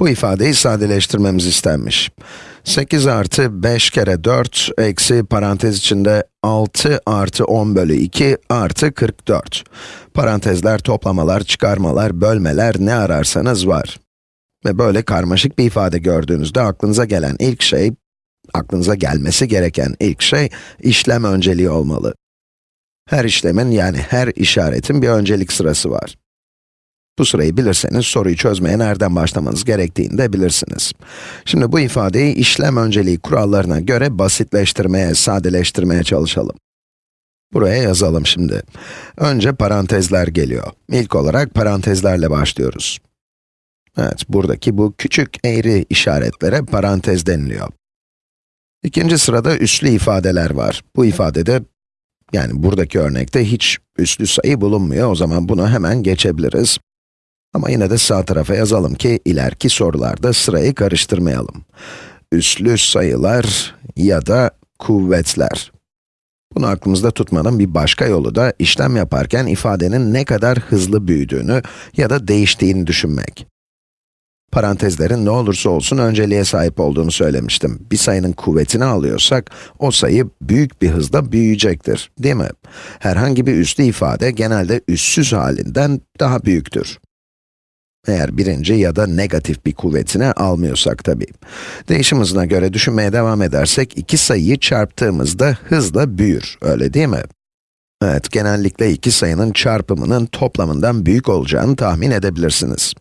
Bu ifadeyi sadeleştirmemiz istenmiş. 8 artı 5 kere 4 eksi parantez içinde 6 artı 10 bölü 2 artı 44. Parantezler, toplamalar, çıkarmalar, bölmeler ne ararsanız var. Ve böyle karmaşık bir ifade gördüğünüzde aklınıza gelen ilk şey, aklınıza gelmesi gereken ilk şey, işlem önceliği olmalı. Her işlemin yani her işaretin bir öncelik sırası var. Bu sırayı bilirseniz soruyu çözmeye nereden başlamanız gerektiğini de bilirsiniz. Şimdi bu ifadeyi işlem önceliği kurallarına göre basitleştirmeye, sadeleştirmeye çalışalım. Buraya yazalım şimdi. Önce parantezler geliyor. İlk olarak parantezlerle başlıyoruz. Evet, buradaki bu küçük eğri işaretlere parantez deniliyor. İkinci sırada üslü ifadeler var. Bu ifadede, yani buradaki örnekte hiç üslü sayı bulunmuyor, o zaman bunu hemen geçebiliriz. Ama yine de sağ tarafa yazalım ki ileriki sorularda sırayı karıştırmayalım. Üslü sayılar ya da kuvvetler. Bunu aklımızda tutmanın bir başka yolu da işlem yaparken ifadenin ne kadar hızlı büyüdüğünü ya da değiştiğini düşünmek. Parantezlerin ne olursa olsun önceliğe sahip olduğunu söylemiştim. Bir sayının kuvvetini alıyorsak, o sayı büyük bir hızda büyüyecektir, değil mi? Herhangi bir üslü ifade genelde üssüz halinden daha büyüktür. Eğer birinci ya da negatif bir kuvvetini almıyorsak tabii. Değişim hızına göre düşünmeye devam edersek, iki sayıyı çarptığımızda hızla büyür, öyle değil mi? Evet, genellikle iki sayının çarpımının toplamından büyük olacağını tahmin edebilirsiniz.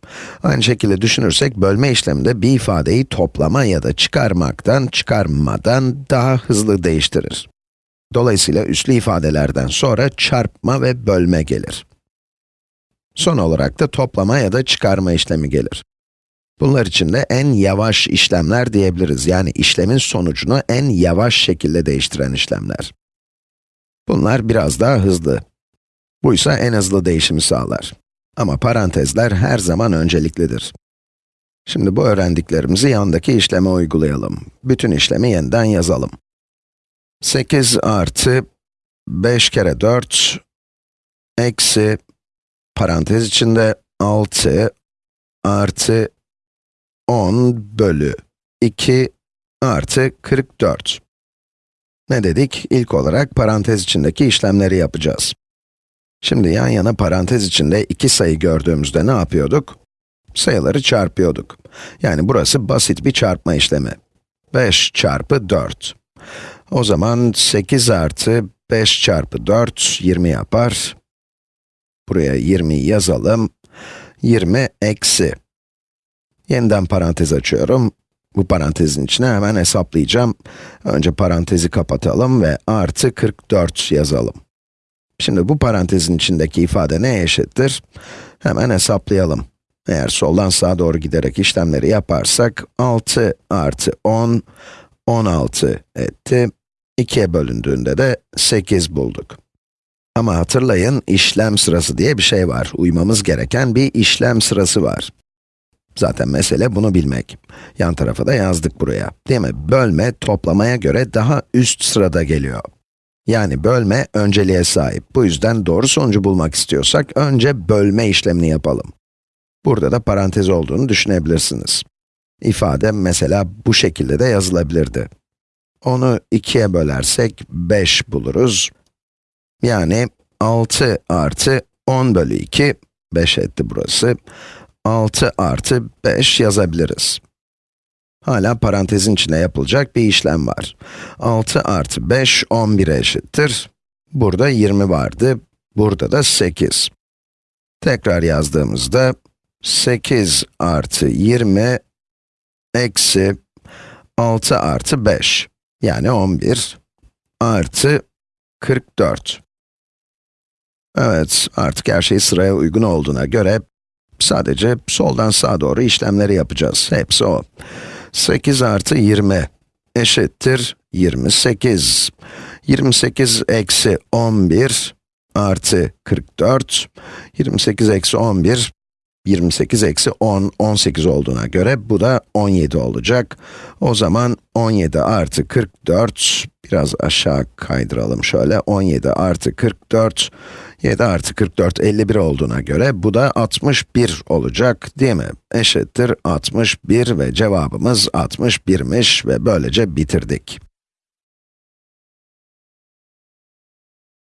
Aynı şekilde düşünürsek, bölme işleminde bir ifadeyi toplama ya da çıkarmaktan, çıkarmadan daha hızlı değiştirir. Dolayısıyla üslü ifadelerden sonra çarpma ve bölme gelir. Son olarak da toplama ya da çıkarma işlemi gelir. Bunlar için de en yavaş işlemler diyebiliriz. Yani işlemin sonucunu en yavaş şekilde değiştiren işlemler. Bunlar biraz daha hızlı. Bu ise en hızlı değişimi sağlar. Ama parantezler her zaman önceliklidir. Şimdi bu öğrendiklerimizi yandaki işleme uygulayalım. Bütün işlemi yeniden yazalım. 8 artı 5 kere 4 eksi parantez içinde 6 artı 10 bölü 2 artı 44. Ne dedik? İlk olarak parantez içindeki işlemleri yapacağız. Şimdi yan yana parantez içinde iki sayı gördüğümüzde ne yapıyorduk? Sayıları çarpıyorduk. Yani burası basit bir çarpma işlemi. 5 çarpı 4. O zaman 8 artı 5 çarpı 4, 20 yapar. Buraya 20 yazalım. 20 eksi. Yeniden parantez açıyorum. Bu parantezin içine hemen hesaplayacağım. Önce parantezi kapatalım ve artı 44 yazalım. Şimdi bu parantezin içindeki ifade neye eşittir? Hemen hesaplayalım. Eğer soldan sağa doğru giderek işlemleri yaparsak, 6 artı 10, 16 etti. 2'ye bölündüğünde de 8 bulduk. Ama hatırlayın, işlem sırası diye bir şey var. Uymamız gereken bir işlem sırası var. Zaten mesele bunu bilmek. Yan tarafa da yazdık buraya. Değil mi? Bölme, toplamaya göre daha üst sırada geliyor. Yani bölme önceliğe sahip. Bu yüzden doğru sonucu bulmak istiyorsak, önce bölme işlemini yapalım. Burada da parantez olduğunu düşünebilirsiniz. İfade mesela bu şekilde de yazılabilirdi. Onu ikiye bölersek 5 buluruz. Yani 6 artı 10 bölü 2, 5 etti burası. 6 artı 5 yazabiliriz. Hala parantezin içine yapılacak bir işlem var. 6 artı 5, 11'e eşittir. Burada 20 vardı, burada da 8. Tekrar yazdığımızda, 8 artı 20 eksi 6 artı 5, yani 11 artı 44. Evet, artık her şey sıraya uygun olduğuna göre sadece soldan sağa doğru işlemleri yapacağız. Hepsi o. 8 artı 20 eşittir 28. 28 eksi 11 artı 44. 28 eksi 11, 28 eksi 10, 18 olduğuna göre bu da 17 olacak. O zaman 17 artı 44, Biraz aşağı kaydıralım şöyle. 17 artı 44, 7 artı 44, 51 olduğuna göre bu da 61 olacak değil mi? Eşittir 61 ve cevabımız 61'miş ve böylece bitirdik.